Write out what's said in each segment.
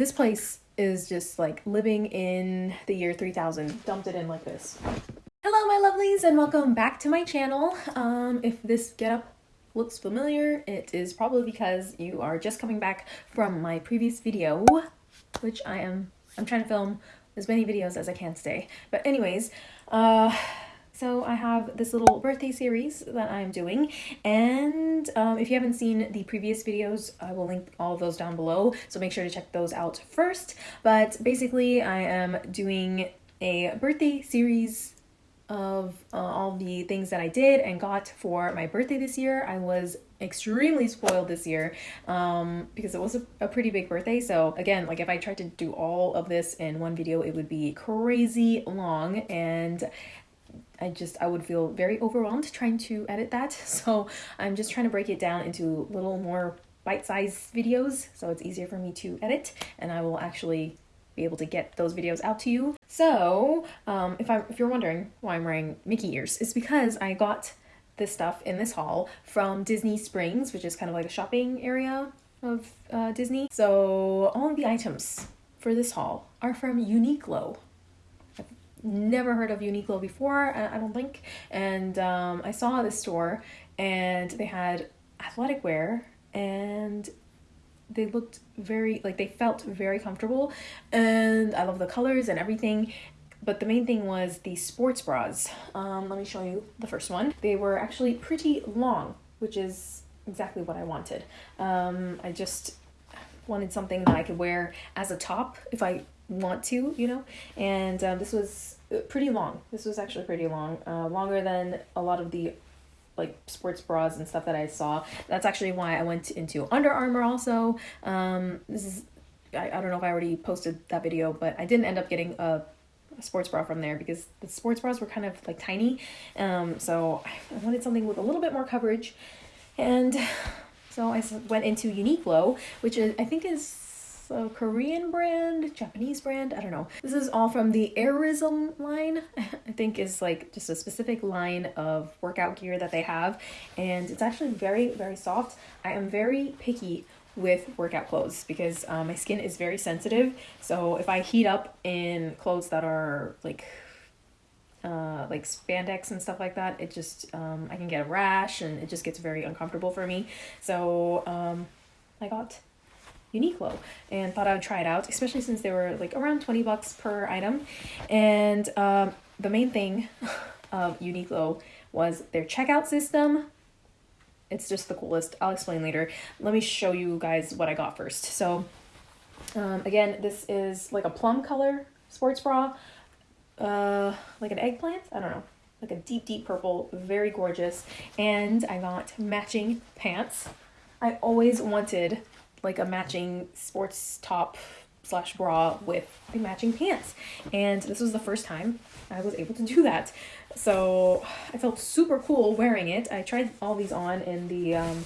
This place is just like living in the year 3000. Dumped it in like this. Hello, my lovelies, and welcome back to my channel. Um, if this getup looks familiar, it is probably because you are just coming back from my previous video, which I am, I'm trying to film as many videos as I can today. But anyways, uh, so I have this little birthday series that I'm doing, and um, if you haven't seen the previous videos, I will link all those down below, so make sure to check those out first. But basically, I am doing a birthday series of uh, all the things that I did and got for my birthday this year. I was extremely spoiled this year um, because it was a, a, pretty big birthday. So again, like if I tried to do all of this in one video, it would be crazy long and I just I would feel very overwhelmed trying to edit that. So I'm just trying to break it down into little more bite-sized videos so it's easier for me to edit and I will actually be able to get those videos out to you. So um, if, I, if you're wondering why I'm wearing Mickey ears, it's because I got this stuff in this haul from Disney Springs, which is kind of like a shopping area of uh, Disney. So all of the items for this haul are from Uniqlo never heard of Uniqlo before, I don't think. And um, I saw this store and they had athletic wear and they looked very, like they felt very comfortable. And I love the colors and everything. But the main thing was the sports bras. Um, let me show you the first one. They were actually pretty long, which is exactly what I wanted. Um, I just wanted something that I could wear as a top if I want to, you know. And um, this was uh, pretty long. This was actually pretty long, uh, longer than a lot of the like sports bras and stuff that I saw. That's actually why I went into Under Armour also. Um, this is I, I don't know if I already posted that video, but I didn't end up getting a, a sports bra from there because the sports bras were kind of like tiny. Um, so I wanted something with a little bit more coverage, and so I went into Uniqlo, which is I think is a Korean brand, Japanese brand, I don't know. This is all from the Airism line, I think is like just a specific line of workout gear that they have. And it's actually very, very soft. I am very picky with workout clothes because um, my skin is very sensitive. So if I heat up in clothes that are like uh, like spandex and stuff like that, it just um, I can get a rash and it just gets very uncomfortable for me. So um, I got Uniqlo and thought I would try it out, especially since they were like around 20 bucks per item. And um, the main thing of Uniqlo was their checkout system. It's just the coolest. I'll explain later. Let me show you guys what I got first. So um, again, this is like a plum color sports bra, uh, like an eggplant. I don't know like a deep, deep purple, very gorgeous. And I got matching pants. I always wanted like a matching sports top slash bra with the matching pants. And this was the first time I was able to do that. So I felt super cool wearing it. I tried all these on in the um,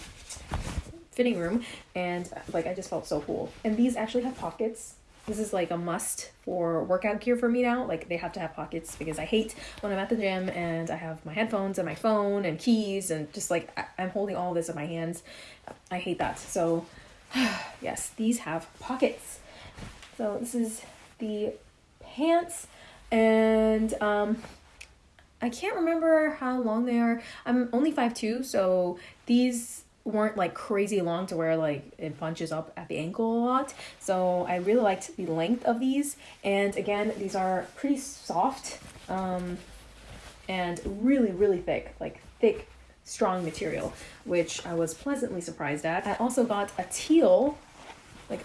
fitting room and like I just felt so cool. And these actually have pockets. This is like a must for workout gear for me now. Like they have to have pockets because I hate when I'm at the gym and I have my headphones and my phone and keys and just like I'm holding all this in my hands. I hate that. So yes, these have pockets. So this is the pants and um, I can't remember how long they are. I'm only 5'2", so these weren't like crazy long to where like it bunches up at the ankle a lot. So I really liked the length of these. And again, these are pretty soft um, and really, really thick, like thick strong material, which I was pleasantly surprised at. I also got a teal, like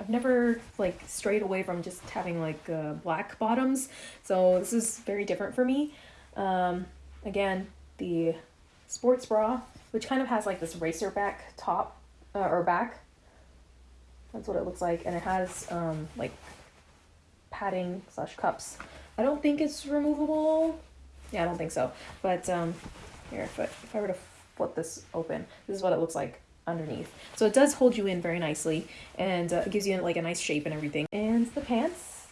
I've never like strayed away from just having like uh, black bottoms, so this is very different for me. Um, again, the sports bra, which kind of has like this racer back top uh, or back. That's what it looks like, and it has um, like padding slash cups. I don't think it's removable. Yeah, I don't think so. But um, here, if I, if I were to flip this open, this is what it looks like underneath. So it does hold you in very nicely and uh, it gives you like a nice shape and everything. And the pants,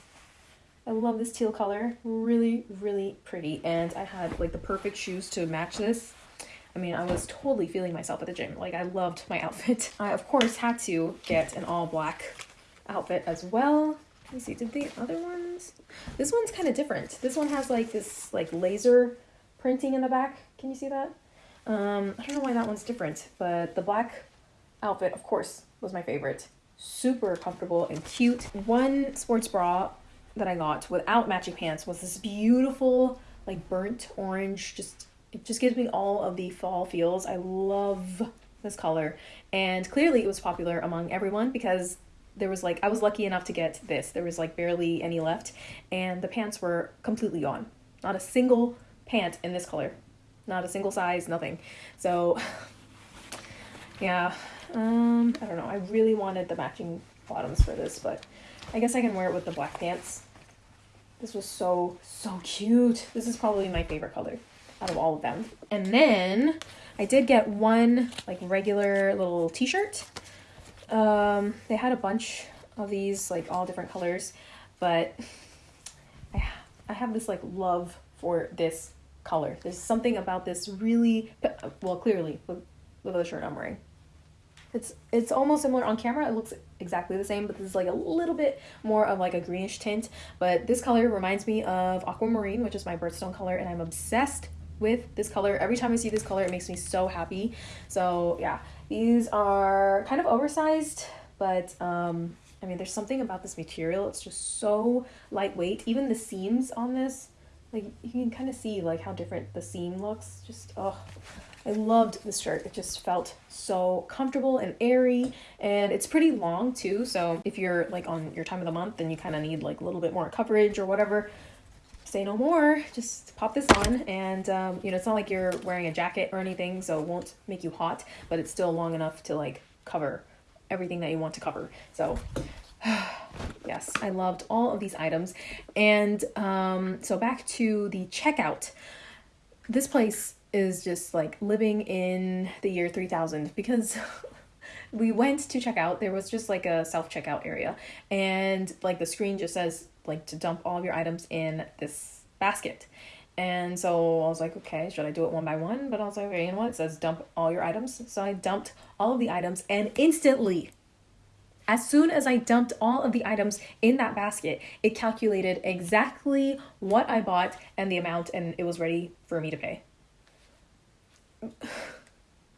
I love this teal color, really, really pretty. And I had like the perfect shoes to match this. I mean, I was totally feeling myself at the gym. Like I loved my outfit. I of course had to get an all black outfit as well. Let me see, did the other ones? This one's kind of different. This one has like this like laser printing in the back. Can you see that? Um, I don't know why that one's different, but the black outfit, of course, was my favorite. Super comfortable and cute. One sports bra that I got without matching pants was this beautiful like burnt orange just it just gives me all of the fall feels. I love this color. And clearly it was popular among everyone because there was like I was lucky enough to get this. There was like barely any left and the pants were completely gone. Not a single pant in this color. Not a single size, nothing. So yeah, um I don't know. I really wanted the matching bottoms for this, but I guess I can wear it with the black pants. This was so, so cute. This is probably my favorite color out of all of them. And then I did get one like regular little t-shirt. Um, they had a bunch of these like all different colors, but I, I have this like love for this color. There's something about this really, well, clearly with, with the shirt I'm wearing. It's it's almost similar on camera. It looks exactly the same, but this is like a little bit more of like a greenish tint. But this color reminds me of aquamarine, which is my birthstone color, and I'm obsessed with this color. Every time I see this color, it makes me so happy. So yeah, these are kind of oversized, but um, I mean, there's something about this material. It's just so lightweight. Even the seams on this, like you can kind of see like how different the seam looks. Just, oh, I loved this shirt. It just felt so comfortable and airy and it's pretty long too. So if you're like on your time of the month and you kind of need like a little bit more coverage or whatever, say no more. Just pop this on and um, you know, it's not like you're wearing a jacket or anything, so it won't make you hot, but it's still long enough to like cover everything that you want to cover. So yes, I loved all of these items. And um, so back to the checkout. This place is just like living in the year 3000 because we went to check out there was just like a self checkout area and like the screen just says like to dump all of your items in this basket and so I was like, okay, should I do it one by one? But I was like, okay, you know what? It says dump all your items. So I dumped all of the items, and instantly, as soon as I dumped all of the items in that basket, it calculated exactly what I bought and the amount, and it was ready for me to pay.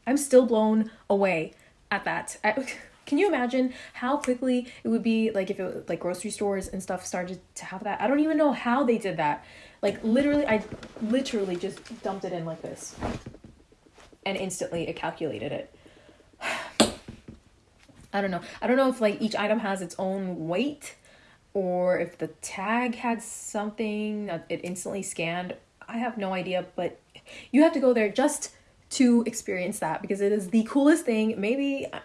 I'm still blown away at that. I, can you imagine how quickly it would be like if it like grocery stores and stuff started to have that? I don't even know how they did that. Like literally I literally just dumped it in like this. And instantly it calculated it. I don't know. I don't know if like each item has its own weight or if the tag had something that it instantly scanned. I have no idea, but you have to go there just to experience that because it is the coolest thing. Maybe uh,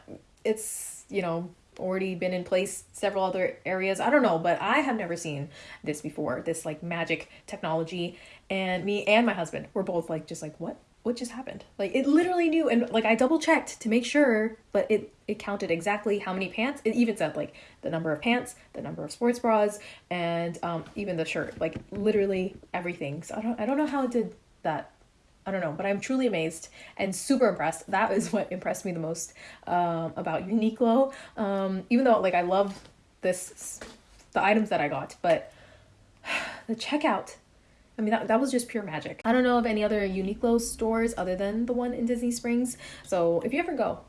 it's, you know, already been in place several other areas. I don't know, but I have never seen this before. This like magic technology and me and my husband were both like just like what what just happened? Like it literally knew and like I double checked to make sure, but it it counted exactly how many pants. It even said like the number of pants, the number of sports bras, and um even the shirt. Like literally everything. So I don't I don't know how it did that I don't know, but I'm truly amazed and super impressed. That is what impressed me the most um, about Uniqlo. Um, even though like I love this, the items that I got, but the checkout. I mean, that, that was just pure magic. I don't know of any other Uniqlo stores other than the one in Disney Springs. So if you ever go,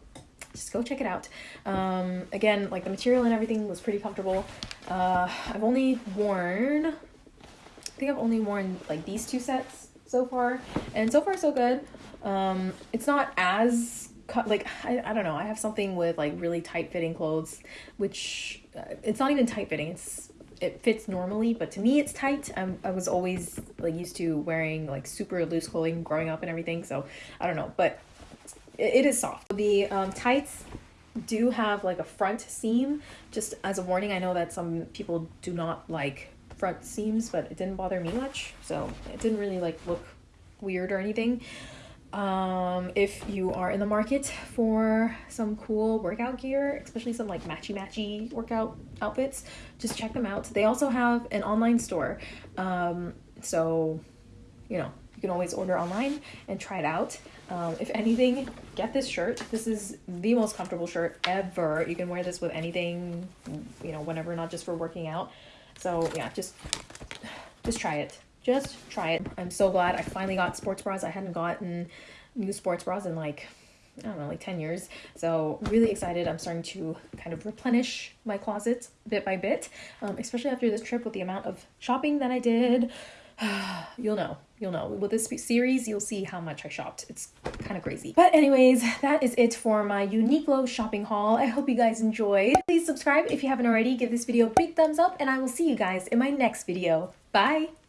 just go check it out. Um, again, like the material and everything was pretty comfortable. Uh, I've only worn, I think I've only worn like these two sets so far, and so far so good. Um, it's not as like I, I don't know. I have something with like really tight fitting clothes, which uh, it's not even tight fitting. It's it fits normally, but to me it's tight. I'm, I was always like used to wearing like super loose clothing growing up and everything, so I don't know, but it, it is soft. The um, tights do have like a front seam. Just as a warning, I know that some people do not like front seams, but it didn't bother me much. So it didn't really like look weird or anything. Um, if you are in the market for some cool workout gear, especially some like matchy matchy workout outfits, just check them out. They also have an online store. Um, so, you know, you can always order online and try it out. Um, if anything, get this shirt. This is the most comfortable shirt ever. You can wear this with anything, you know, whenever, not just for working out. So yeah, just just try it. Just try it. I'm so glad I finally got sports bras. I hadn't gotten new sports bras in like I don't know, like 10 years. So, really excited. I'm starting to kind of replenish my closet bit by bit, um, especially after this trip with the amount of shopping that I did. you'll know. You'll know. With this series, you'll see how much I shopped. It's kind of crazy. But anyways, that is it for my Uniqlo shopping haul. I hope you guys enjoyed. Please subscribe if you haven't already. Give this video a big thumbs up, and I will see you guys in my next video. Bye!